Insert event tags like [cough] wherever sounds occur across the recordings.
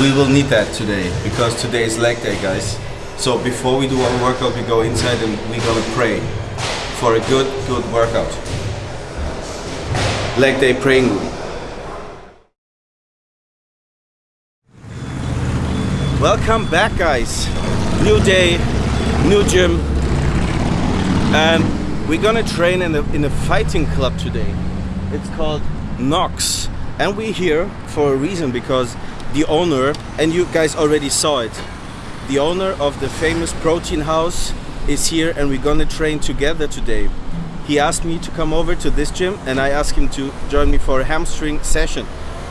We will need that today because today is leg day, guys. So before we do our workout, we go inside and we're gonna pray for a good, good workout. Leg day praying room. Welcome back, guys. New day, new gym, and we're gonna train in a, in a fighting club today. It's called Knox. and we're here for a reason because the owner, and you guys already saw it, the owner of the famous protein house is here and we're gonna train together today. He asked me to come over to this gym and I asked him to join me for a hamstring session.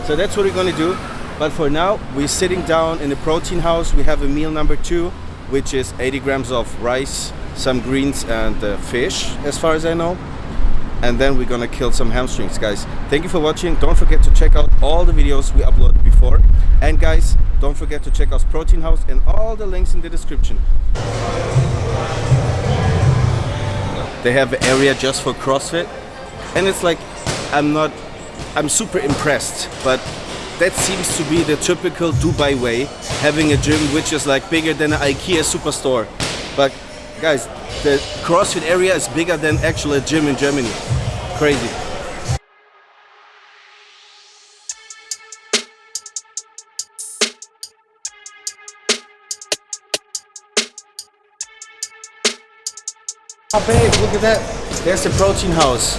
So that's what we're gonna do. But for now, we're sitting down in the protein house. We have a meal number two, which is 80 grams of rice, some greens and uh, fish, as far as I know. And then we're gonna kill some hamstrings, guys. Thank you for watching. Don't forget to check out all the videos we uploaded before. And guys, don't forget to check out Protein House and all the links in the description. They have an area just for CrossFit. And it's like, I'm not, I'm super impressed, but that seems to be the typical Dubai way, having a gym which is like bigger than an IKEA superstore. But guys, the CrossFit area is bigger than actual gym in Germany. Crazy. Oh babe, look at that. There's the protein house.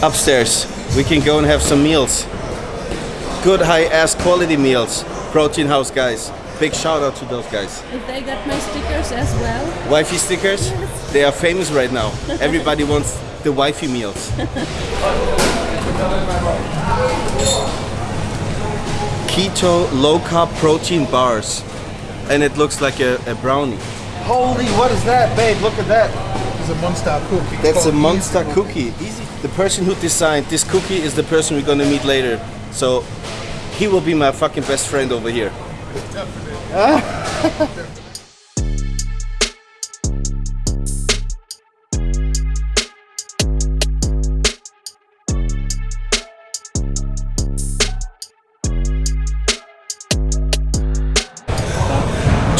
Upstairs. We can go and have some meals. Good high-ass quality meals. Protein house guys. Big shout out to those guys. If they got my stickers as well. Wifey stickers? They are famous right now. Everybody [laughs] wants the wifey meals. Keto low carb protein bars. And it looks like a, a brownie. Holy, what is that, babe? Look at that. It's a monster cookie. That's a monster Easy cookie. Easy. The person who designed this cookie is the person we're gonna meet later. So he will be my fucking best friend over here.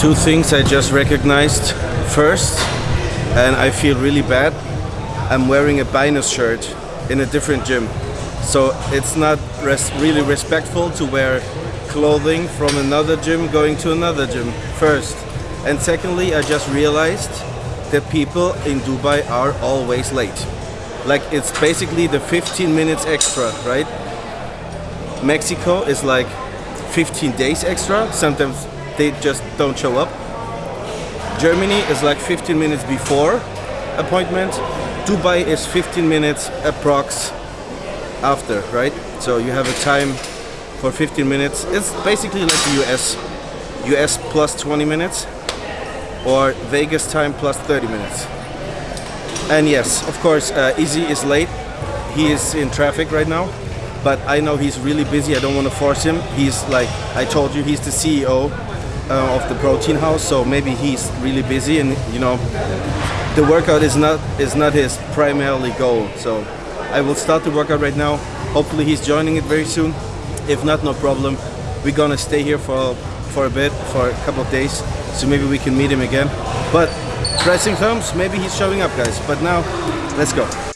Two things I just recognized. First, and I feel really bad, I'm wearing a Binus shirt in a different gym. So it's not res really respectful to wear clothing from another gym going to another gym first. And secondly, I just realized that people in Dubai are always late. Like it's basically the 15 minutes extra, right? Mexico is like 15 days extra. Sometimes they just don't show up. Germany is like 15 minutes before appointment. Dubai is 15 minutes approx after, right? So you have a time for 15 minutes. It's basically like the US. US plus 20 minutes or Vegas time plus 30 minutes. And yes, of course, uh, Izzy is late. He is in traffic right now, but I know he's really busy. I don't want to force him. He's like, I told you, he's the CEO uh, of the protein house, so maybe he's really busy and you know, the workout is not is not his primarily goal. So I will start the workout right now. Hopefully he's joining it very soon. If not, no problem. We're gonna stay here for for a bit, for a couple of days, so maybe we can meet him again. But pressing thumbs, maybe he's showing up, guys. But now, let's go.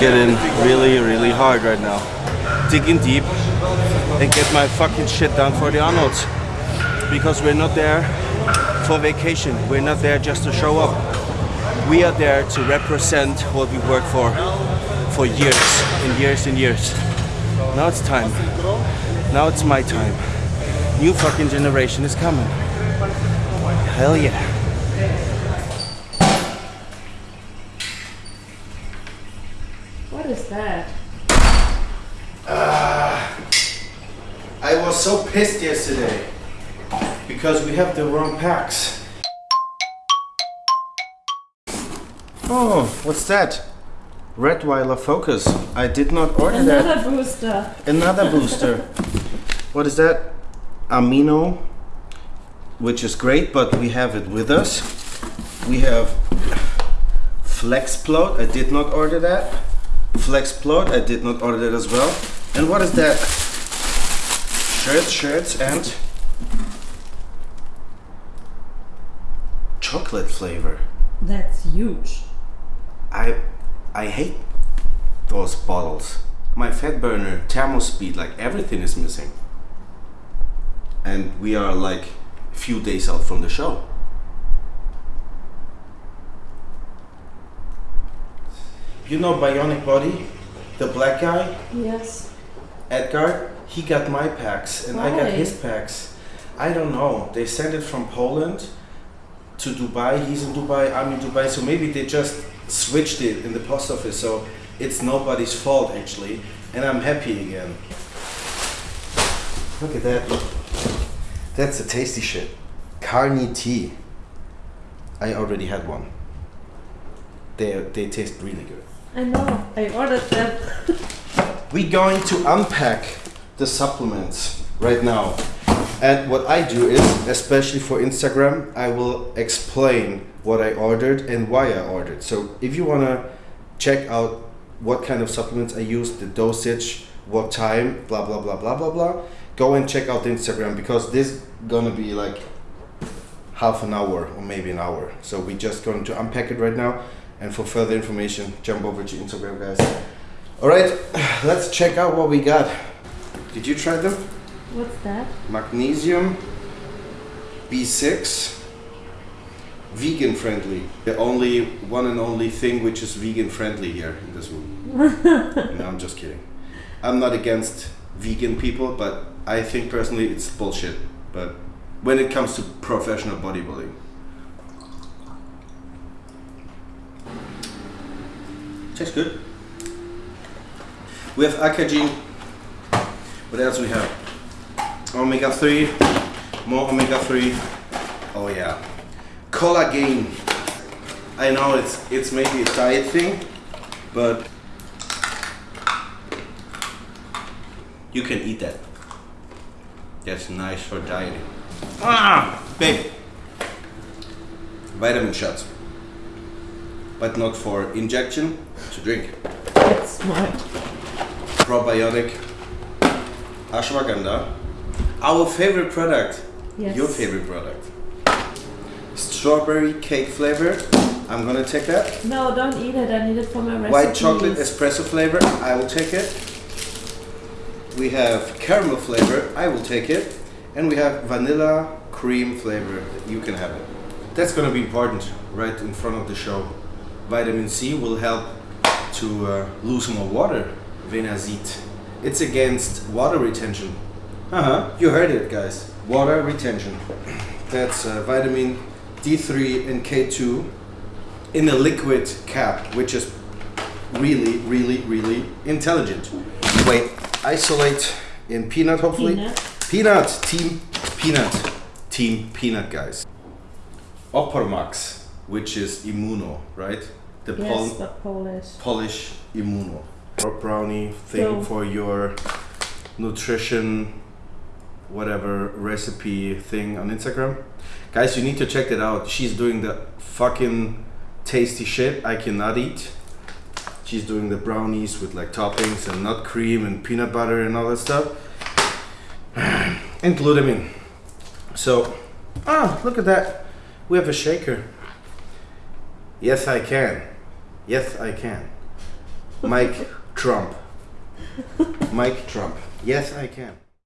Getting really, really hard right now. Digging deep and get my fucking shit done for the Arnolds. Because we're not there for vacation. We're not there just to show up. We are there to represent what we worked for for years and years and years. Now it's time. Now it's my time. New fucking generation is coming. Hell yeah. What is that? Uh, I was so pissed yesterday because we have the wrong packs. Oh, what's that? Redweiler Focus. I did not order that. Another booster. Another [laughs] booster. what is that? Amino, which is great, but we have it with us. We have Flexplode. I did not order that. Flexplode. I did not order that as well. And what is that? Shirts, shirts, and chocolate flavor. That's huge. I I hate those bottles. My fat burner, thermo speed, like everything is missing. And we are like a few days out from the show. You know Bionic Body? The black guy, Yes. Edgar, he got my packs and I got his packs. I don't know. They sent it from Poland to Dubai. He's in Dubai, I'm in Dubai. So maybe they just switched it in the post office. So it's nobody's fault actually. And I'm happy again. Look at that. That's a tasty shit. Carney tea. I already had one. They, they taste really good. I know. I ordered them. [laughs] We're going to unpack the supplements right now. And what I do is, especially for Instagram, I will explain what I ordered and why I ordered. So if you want to check out what kind of supplements I use, the dosage, what time, blah, blah, blah, blah, blah, blah, go and check out the Instagram because this gonna be like half an hour or maybe an hour. So we're just going to unpack it right now. And for further information, jump over to Instagram, guys. All right, [sighs] let's check out what we got. Did you try them? What's that? Magnesium, B6, vegan friendly. The only one and only thing which is vegan friendly here in this room. [laughs] no, I'm just kidding. I'm not against vegan people, but I think personally it's bullshit. But when it comes to professional bodybuilding, tastes good. We have Akagene. What else we have? Omega 3. More omega 3. Oh yeah. Collagen. I know it's it's maybe a diet thing, but you can eat that. That's nice for dieting. Ah, babe. Vitamin shots. But not for injection, to drink. That's smart. probiotic. Ashwagandha. Our favorite product. Yes. your favorite product. Strawberry cake flavor. I'm gonna take that. No, don't eat it. I need it for my recipe. white chocolate espresso flavor. I will take it. We have caramel flavor. I will take it. And we have vanilla cream flavor. You can have it. That's gonna be important right in front of the show. Vitamin c will help to uh, lose more water venazit it's against water retention. Uh-huh. You heard it guys. Water retention. That's uh, vitamin d3 and k2 in a liquid cap which is really really really intelligent. Wait isolate in peanut hopefully. Peanut. peanut team peanut. Team peanut guys. Opormax which is immuno right the Yes, pol- but Polish. Polish Immuno. Brownie thing So- for your nutrition, whatever recipe thing on Instagram. Guys, you need to check that out. She's doing the fucking tasty shit I cannot eat. She's doing the brownies with like toppings and nut cream and peanut butter and all that stuff. [sighs] and glutamine. So, ah, look at that. We have a shaker. Yes, I can. Yes, I can. Mike [laughs] Trump. Mike Trump. Yes, I can.